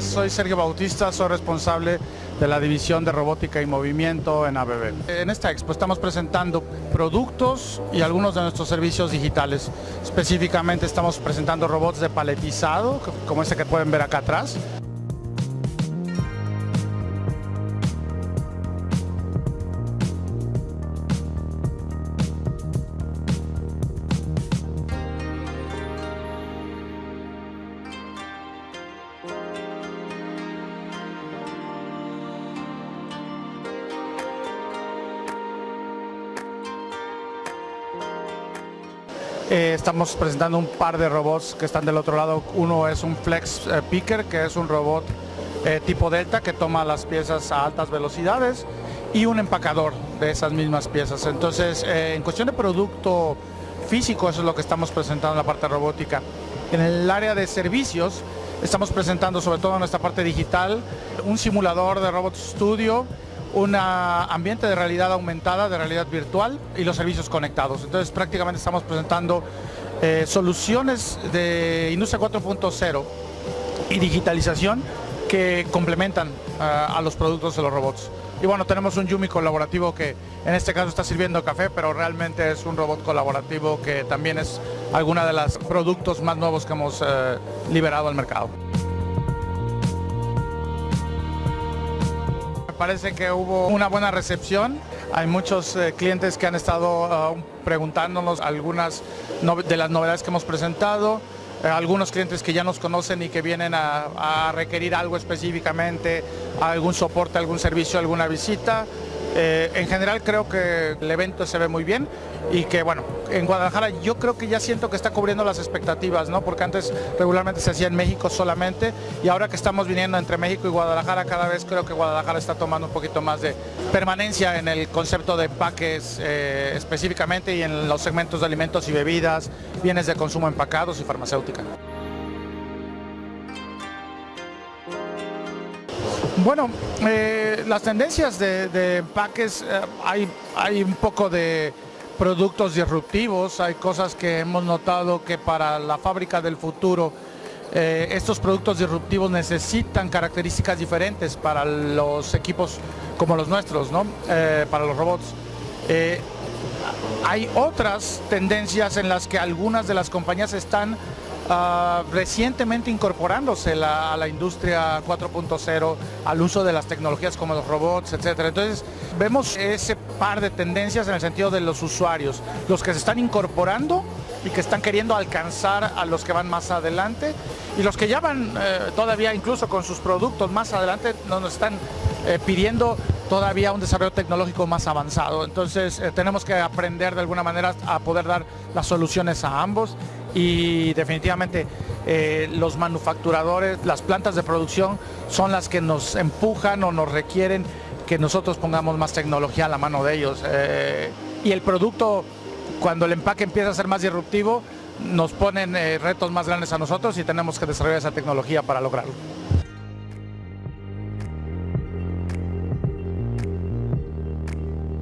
soy Sergio Bautista, soy responsable de la división de robótica y movimiento en ABB. En esta expo estamos presentando productos y algunos de nuestros servicios digitales. Específicamente estamos presentando robots de paletizado, como este que pueden ver acá atrás. Eh, estamos presentando un par de robots que están del otro lado. Uno es un Flex eh, Picker, que es un robot eh, tipo Delta que toma las piezas a altas velocidades y un empacador de esas mismas piezas. Entonces, en cuestión de producto físico, eso es lo que estamos presentando en la parte robótica. En el área de servicios, estamos presentando sobre todo en nuestra parte digital un simulador de Robot Studio un ambiente de realidad aumentada, de realidad virtual y los servicios conectados. Entonces prácticamente estamos presentando eh, soluciones de industria 4.0 y digitalización que complementan eh, a los productos de los robots. Y bueno, tenemos un Yumi colaborativo que en este caso está sirviendo café, pero realmente es un robot colaborativo que también es alguna de los productos más nuevos que hemos eh, liberado al mercado. Parece que hubo una buena recepción. Hay muchos eh, clientes que han estado ah, preguntándonos algunas de las novedades que hemos presentado. Eh, algunos clientes que ya nos conocen y que vienen a requerir algo específicamente, algún soporte, algún servicio, alguna visita. Eh, en general creo que el evento se ve muy bien y que bueno, en Guadalajara yo creo que ya siento que está cubriendo las expectativas, ¿no? Porque antes regularmente se hacía en México solamente y ahora que estamos viniendo entre México y Guadalajara cada vez creo que Guadalajara está tomando un poquito más de permanencia en el concepto de empaques eh, específicamente y en los segmentos de alimentos y bebidas, bienes de consumo empacados y farmacéutica. Bueno, eh, las tendencias de, empaques, eh, hay, hay un poco de productos disruptivos, hay cosas que hemos notado que para la fábrica del futuro eh, estos productos disruptivos necesitan características diferentes para los equipos como los nuestros, ¿no? para los robots. hay otras tendencias en las que algunas de las compañías están Ah, recientemente incorporándose a la industria 4.0, al uso de las tecnologías como los robots, etcétera. Entonces, vemos ese par de tendencias en el sentido de los usuarios, los que se están incorporando y que están queriendo alcanzar a los que van más adelante y los que ya van eh, todavía incluso con sus productos más adelante nos están eh, pidiendo todavía un desarrollo tecnológico más avanzado. Entonces eh, tenemos que aprender de alguna manera a poder dar las soluciones a ambos y definitivamente eh, los manufacturadores, las plantas de producción son las que nos empujan o nos requieren que nosotros pongamos más tecnología a la mano de ellos. Eh, y el producto, cuando el empaque empieza a ser más disruptivo, nos ponen eh, retos más grandes a nosotros y tenemos que desarrollar esa tecnología para lograrlo.